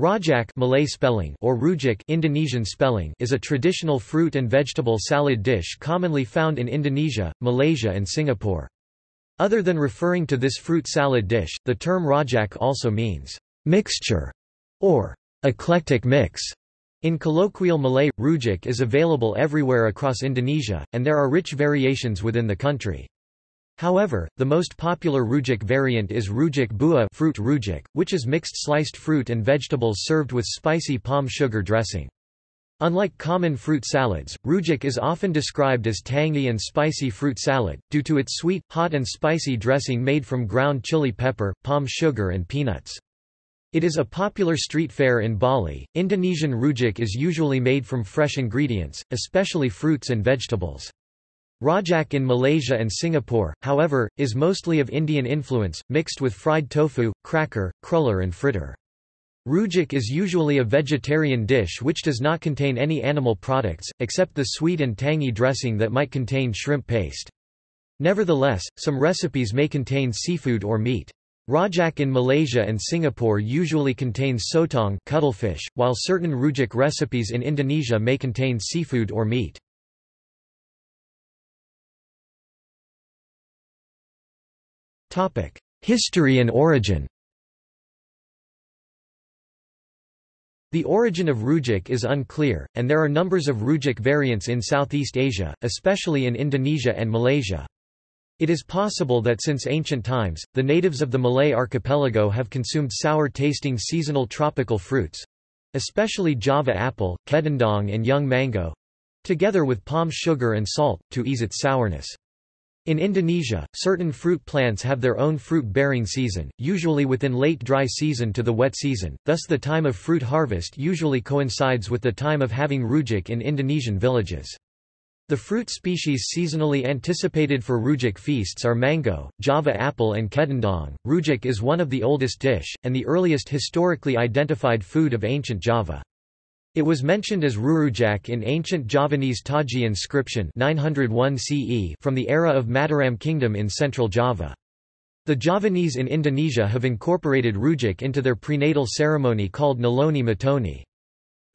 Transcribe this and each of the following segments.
Rojak Malay spelling or rujak Indonesian spelling is a traditional fruit and vegetable salad dish commonly found in Indonesia, Malaysia and Singapore. Other than referring to this fruit salad dish, the term rojak also means mixture or eclectic mix. In colloquial Malay, rujak is available everywhere across Indonesia, and there are rich variations within the country. However, the most popular rujak variant is rujak buah fruit rujak, which is mixed sliced fruit and vegetables served with spicy palm sugar dressing. Unlike common fruit salads, rujak is often described as tangy and spicy fruit salad, due to its sweet, hot and spicy dressing made from ground chili pepper, palm sugar and peanuts. It is a popular street fare in Bali. Indonesian rujak is usually made from fresh ingredients, especially fruits and vegetables. Rojak in Malaysia and Singapore, however, is mostly of Indian influence, mixed with fried tofu, cracker, cruller and fritter. Rujak is usually a vegetarian dish which does not contain any animal products, except the sweet and tangy dressing that might contain shrimp paste. Nevertheless, some recipes may contain seafood or meat. Rojak in Malaysia and Singapore usually contains sotong cuttlefish, while certain rujak recipes in Indonesia may contain seafood or meat. History and origin The origin of rujak is unclear, and there are numbers of rujak variants in Southeast Asia, especially in Indonesia and Malaysia. It is possible that since ancient times, the natives of the Malay archipelago have consumed sour-tasting seasonal tropical fruits—especially Java apple, kedondong and young mango—together with palm sugar and salt, to ease its sourness. In Indonesia, certain fruit plants have their own fruit-bearing season, usually within late dry season to the wet season, thus the time of fruit harvest usually coincides with the time of having rujak in Indonesian villages. The fruit species seasonally anticipated for rujak feasts are mango, java apple and kedondong. Rujak is one of the oldest dish, and the earliest historically identified food of ancient Java. It was mentioned as Rurujak in ancient Javanese Taji inscription 901 CE from the era of Mataram Kingdom in central Java. The Javanese in Indonesia have incorporated rujak into their prenatal ceremony called Naloni Mitoni.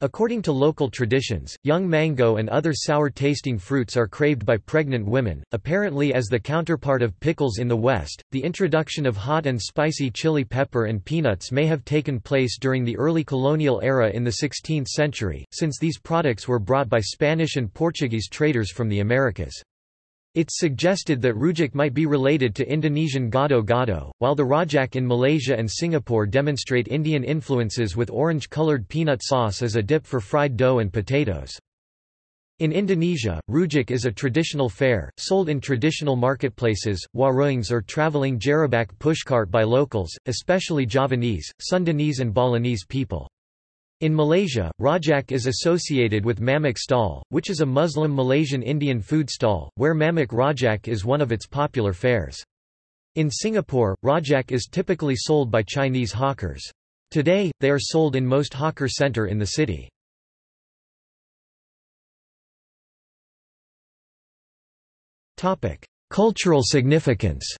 According to local traditions, young mango and other sour-tasting fruits are craved by pregnant women, apparently as the counterpart of pickles in the West. The introduction of hot and spicy chili pepper and peanuts may have taken place during the early colonial era in the 16th century, since these products were brought by Spanish and Portuguese traders from the Americas. It's suggested that rujak might be related to Indonesian gado-gado, while the rojak in Malaysia and Singapore demonstrate Indian influences with orange-colored peanut sauce as a dip for fried dough and potatoes. In Indonesia, rujak is a traditional fare, sold in traditional marketplaces, warungs or traveling gerobak pushcart by locals, especially Javanese, Sundanese and Balinese people. In Malaysia, rojak is associated with mamak stall, which is a Muslim Malaysian Indian food stall, where mamak rojak is one of its popular fares. In Singapore, rojak is typically sold by Chinese hawkers. Today, they are sold in most hawker center in the city. Cultural significance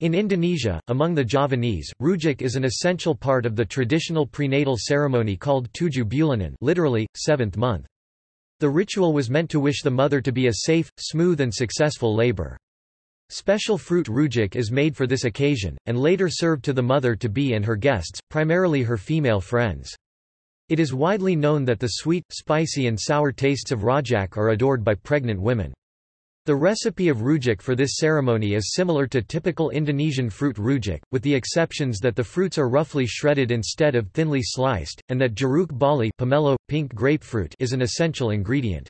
In Indonesia, among the Javanese, rujak is an essential part of the traditional prenatal ceremony called tujuh bulanan literally, seventh month. The ritual was meant to wish the mother to be a safe, smooth and successful labor. Special fruit rujak is made for this occasion, and later served to the mother-to-be and her guests, primarily her female friends. It is widely known that the sweet, spicy and sour tastes of rojak are adored by pregnant women. The recipe of rujak for this ceremony is similar to typical Indonesian fruit rujak, with the exceptions that the fruits are roughly shredded instead of thinly sliced, and that jeruk bali pomelo, pink grapefruit is an essential ingredient.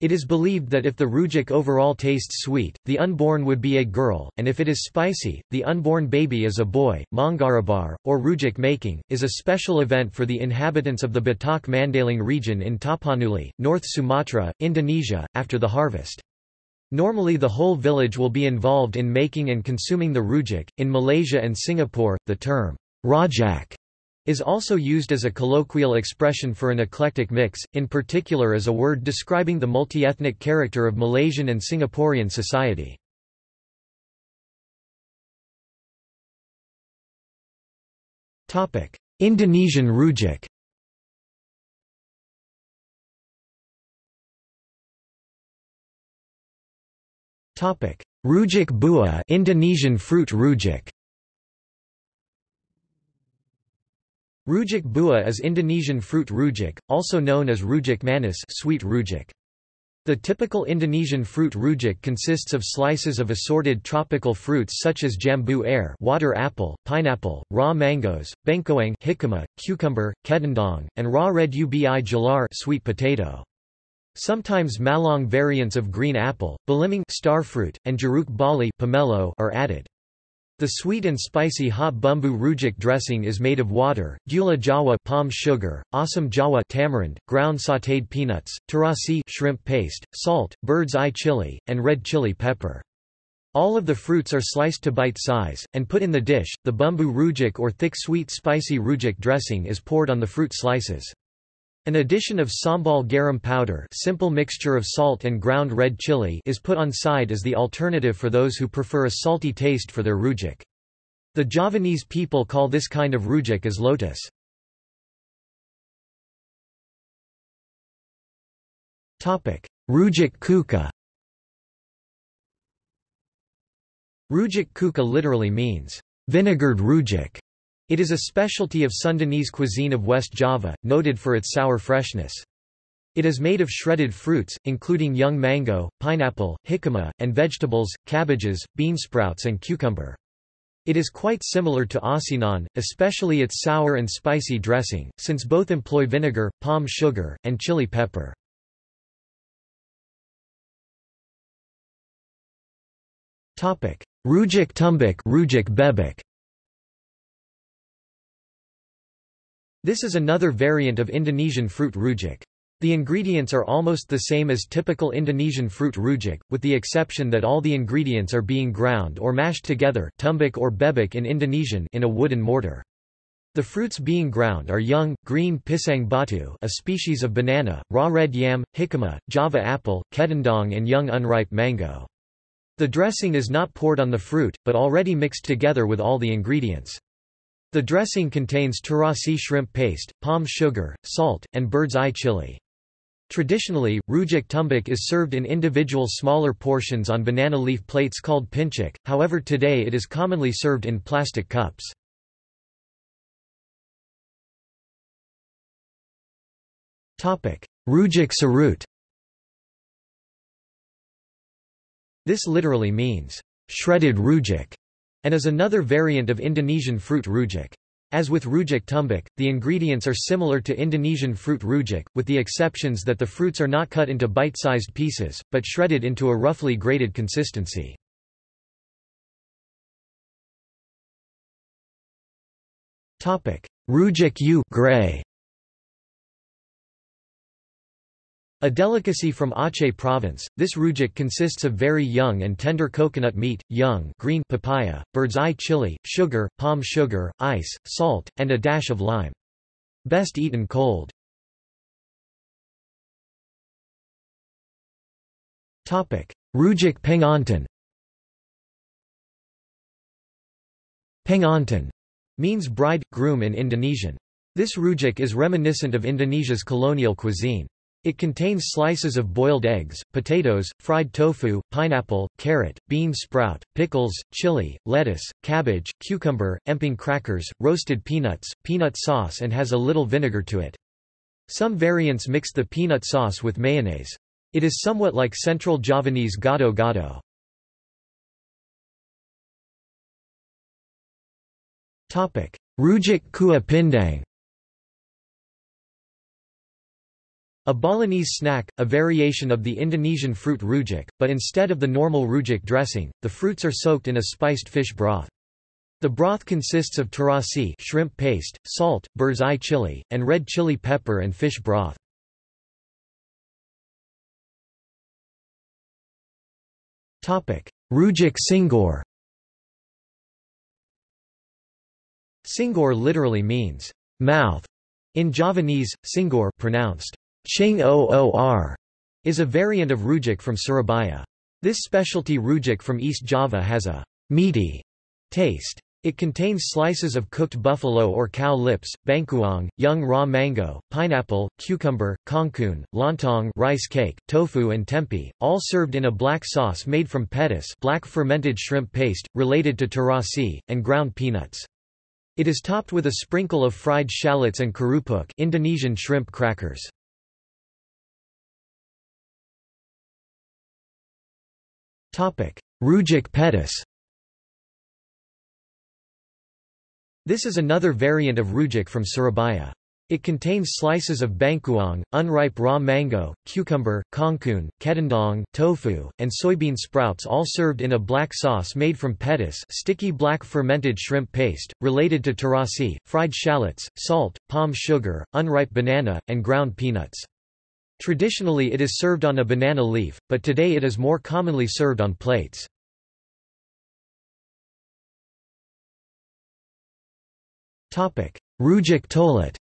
It is believed that if the rujak overall tastes sweet, the unborn would be a girl, and if it is spicy, the unborn baby is a boy. Mangarabar, or rujak making, is a special event for the inhabitants of the Batak Mandailing region in Tapanuli, North Sumatra, Indonesia, after the harvest. Normally the whole village will be involved in making and consuming the rujak. In Malaysia and Singapore, the term rojak is also used as a colloquial expression for an eclectic mix, in particular as a word describing the multi-ethnic character of Malaysian and Singaporean society. Indonesian rujak Topic: Rujak buah, Indonesian fruit rujak. Rujak buah is Indonesian fruit rujak, also known as rujak manis, sweet rujak. The typical Indonesian fruit rujak consists of slices of assorted tropical fruits such as jambu air, water apple, pineapple, raw mangoes, bengkoang, cucumber, kedondong, and raw red ubi jalar, sweet potato. Sometimes Malang variants of green apple, belimbing starfruit, and jeruk bali pomelo are added. The sweet and spicy hot bumbu rujak dressing is made of water, gula jawa palm sugar, asam jawa tamarind, ground sautéed peanuts, terasi shrimp paste, salt, bird's eye chili, and red chili pepper. All of the fruits are sliced to bite size, and put in the dish. The bumbu rujak or thick sweet spicy rujak dressing is poured on the fruit slices. An addition of sambal garam powder simple mixture of salt and ground red chili is put on side as the alternative for those who prefer a salty taste for their rujak. The Javanese people call this kind of rujak as lutis. Rujak cuka Rujak cuka literally means, vinegared rujak. It is a specialty of Sundanese cuisine of West Java, noted for its sour freshness. It is made of shredded fruits, including young mango, pineapple, jicama, and vegetables, cabbages, bean sprouts and cucumber. It is quite similar to asinan, especially its sour and spicy dressing, since both employ vinegar, palm sugar, and chili pepper. Rujak tumbuk rujak bebek This is another variant of Indonesian fruit rujak. The ingredients are almost the same as typical Indonesian fruit rujak, with the exception that all the ingredients are being ground or mashed together tumbuk or bebek in Indonesian in a wooden mortar. The fruits being ground are young, green pisang batu a species of banana, raw red yam, jicama, java apple, kedondong and young unripe mango. The dressing is not poured on the fruit, but already mixed together with all the ingredients. The dressing contains terasi shrimp paste, palm sugar, salt, and bird's eye chili. Traditionally, rujak tumbuk is served in individual smaller portions on banana leaf plates called pincuk, however today it is commonly served in plastic cups. Rujak serut This literally means, shredded rujak and is another variant of Indonesian fruit rujak. As with rujak tumbuk, the ingredients are similar to Indonesian fruit rujak, with the exceptions that the fruits are not cut into bite-sized pieces, but shredded into a roughly grated consistency. Rujak u groeh. A delicacy from Aceh province, this rujak consists of very young and tender coconut meat, young green papaya, bird's eye chili, sugar, palm sugar, ice, salt, and a dash of lime. Best eaten cold. Rujak pengantin Pengantin means bride, groom in Indonesian. This rujak is reminiscent of Indonesia's colonial cuisine. It contains slices of boiled eggs, potatoes, fried tofu, pineapple, carrot, bean sprout, pickles, chili, lettuce, cabbage, cucumber, emping crackers, roasted peanuts, peanut sauce and has a little vinegar to it. Some variants mix the peanut sauce with mayonnaise. It is somewhat like Central Javanese gado-gado. Rujak kuah pindang A Balinese snack, a variation of the Indonesian fruit rujak, but instead of the normal rujak dressing, the fruits are soaked in a spiced fish broth. The broth consists of terasi shrimp paste, salt, bird's eye chili, and red chili pepper and fish broth. Rujak cingur Cingur literally means mouth in Javanese, cingur pronounced Ching Oor is a variant of rujak from Surabaya. This specialty rujak from East Java has a meaty taste. It contains slices of cooked buffalo or cow lips, bangkuang, young raw mango, pineapple, cucumber, kangkung, lontong rice cake, tofu and tempeh, all served in a black sauce made from petis black fermented shrimp paste, related to terasi, and ground peanuts. It is topped with a sprinkle of fried shallots and kerupuk Indonesian shrimp crackers. Rujak petis This is another variant of rujak from Surabaya. It contains slices of bangkuang, unripe raw mango, cucumber, kangkung, kedondong, tofu, and soybean sprouts all served in a black sauce made from petis sticky black fermented shrimp paste, related to terasi, fried shallots, salt, palm sugar, unripe banana, and ground peanuts. Traditionally it is served on a banana leaf, but today it is more commonly served on plates. Rujak tolet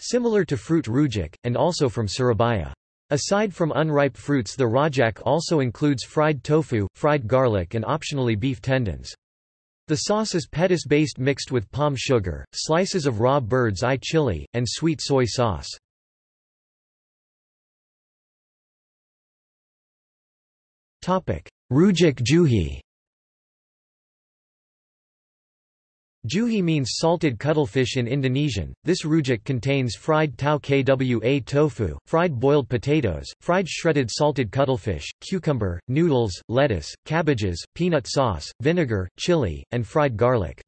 Similar to fruit rujak, and also from Surabaya. Aside from unripe fruits the rajak also includes fried tofu, fried garlic and optionally beef tendons. The sauce is petis-based mixed with palm sugar, slices of raw bird's eye chili, and sweet soy sauce. Rujak juhi Juhi means salted cuttlefish in Indonesian. This rujak contains fried tau kwa tofu, fried boiled potatoes, fried shredded salted cuttlefish, cucumber, noodles, lettuce, cabbages, peanut sauce, vinegar, chili, and fried garlic.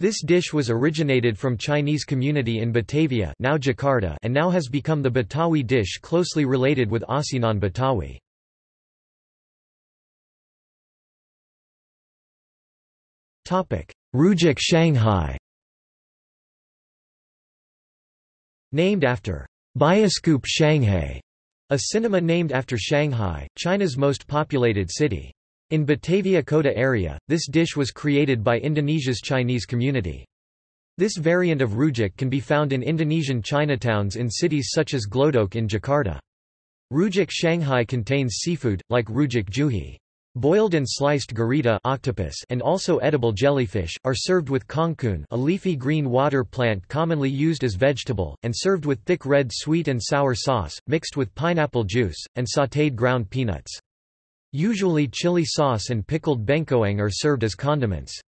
This dish was originated from Chinese community in Batavia now Jakarta and now has become the Betawi dish closely related with Asinan Betawi. Topic: Rujak Shanghai Named after Bioskoop Shanghai, a cinema named after Shanghai, China's most populated city. In Batavia Kota area, this dish was created by Indonesia's Chinese community. This variant of rujak can be found in Indonesian Chinatowns in cities such as Glodok in Jakarta. Rujak Shanghai contains seafood, like rujak juhi. Boiled and sliced gurita octopus and also edible jellyfish, are served with kangkung a leafy green water plant commonly used as vegetable, and served with thick red sweet and sour sauce, mixed with pineapple juice, and sautéed ground peanuts. Usually chili sauce and pickled bengkoang are served as condiments.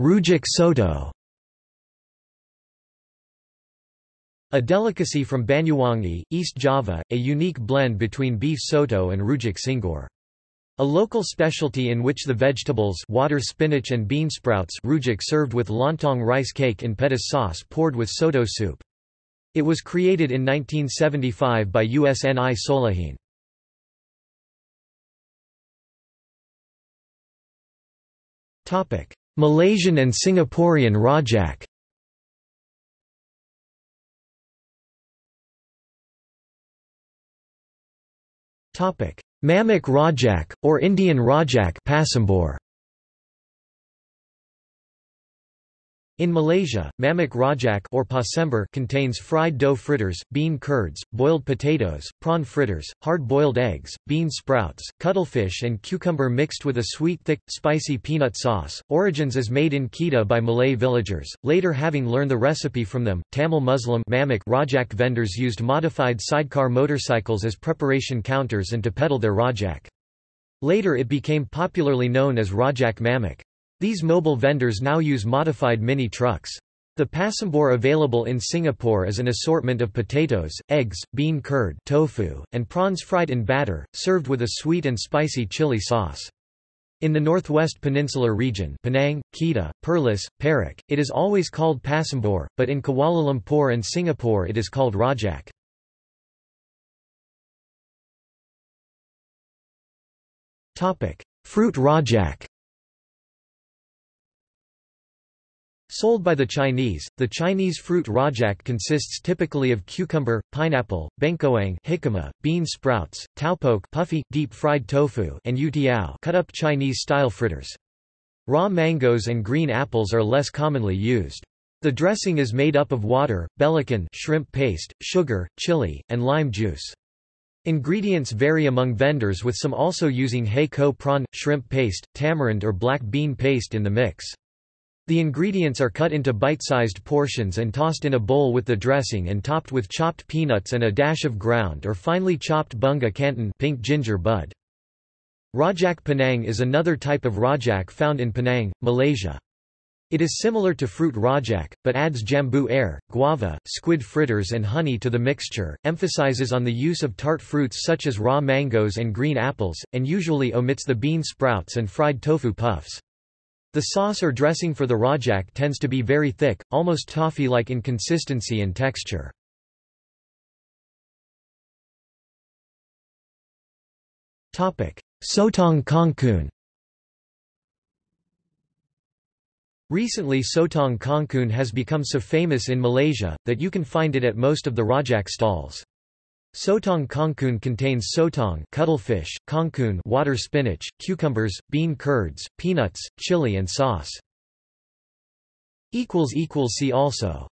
Rujak soto A delicacy from Banyuwangi, East Java, a unique blend between beef soto and rujak cingur. A local specialty in which the vegetables water spinach and bean sprouts rujak served with lontong rice cake in petis sauce poured with soto soup. It was created in 1975 by USNI Solihin. Malaysian and Singaporean rojak Mamak Rojak, or Indian Rojak Pasembur. In Malaysia, mamak rojak or pasembur contains fried dough fritters, bean curds, boiled potatoes, prawn fritters, hard-boiled eggs, bean sprouts, cuttlefish and cucumber mixed with a sweet thick, spicy peanut sauce. Origins is made in Kedah by Malay villagers, later having learned the recipe from them, Tamil Muslim mamak rojak vendors used modified sidecar motorcycles as preparation counters and to peddle their rojak. Later it became popularly known as rojak mamak. These mobile vendors now use modified mini trucks. The pasembur available in Singapore is an assortment of potatoes, eggs, bean curd tofu, and prawns fried in batter, served with a sweet and spicy chili sauce. In the northwest peninsular region Penang, Kedah, Perlis, Perak, it is always called pasembur, but in Kuala Lumpur and Singapore it is called rojak. Fruit rojak Sold by the Chinese, the Chinese fruit rojak consists typically of cucumber, pineapple, bengkoang jicama, bean sprouts, taupok puffy, deep-fried tofu and youtiao cut-up Chinese-style fritters. Raw mangoes and green apples are less commonly used. The dressing is made up of water, belacan shrimp paste, sugar, chili, and lime juice. Ingredients vary among vendors with some also using ko prawn, shrimp paste, tamarind or black bean paste in the mix. The ingredients are cut into bite-sized portions and tossed in a bowl with the dressing and topped with chopped peanuts and a dash of ground or finely chopped bunga kantan pink ginger bud. Rojak Penang is another type of rojak found in Penang, Malaysia. It is similar to fruit rojak, but adds jambu air, guava, squid fritters and honey to the mixture, emphasizes on the use of tart fruits such as raw mangoes and green apples, and usually omits the bean sprouts and fried tofu puffs. The sauce or dressing for the rojak tends to be very thick, almost toffee-like in consistency and texture. Sotong kangkung Recently Sotong kangkung has become so famous in Malaysia, that you can find it at most of the rojak stalls. Sotong kangkung contains sotong cuttlefish, kangkung water spinach, cucumbers, bean curds, peanuts, chili and sauce. See also